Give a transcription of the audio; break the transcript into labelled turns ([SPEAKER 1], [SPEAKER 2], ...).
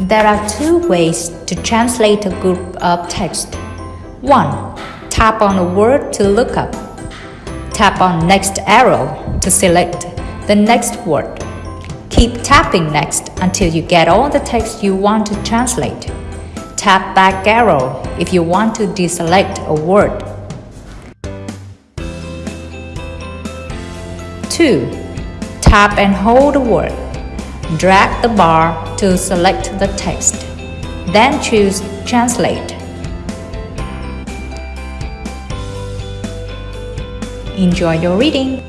[SPEAKER 1] There are two ways to translate a group of text. 1. Tap on a word to look up. Tap on next arrow to select the next word. Keep tapping next until you get all the text you want to translate. Tap back arrow if you want to deselect a word. 2. Tap and hold a word. Drag the bar to select the text. Then choose Translate. Enjoy your reading!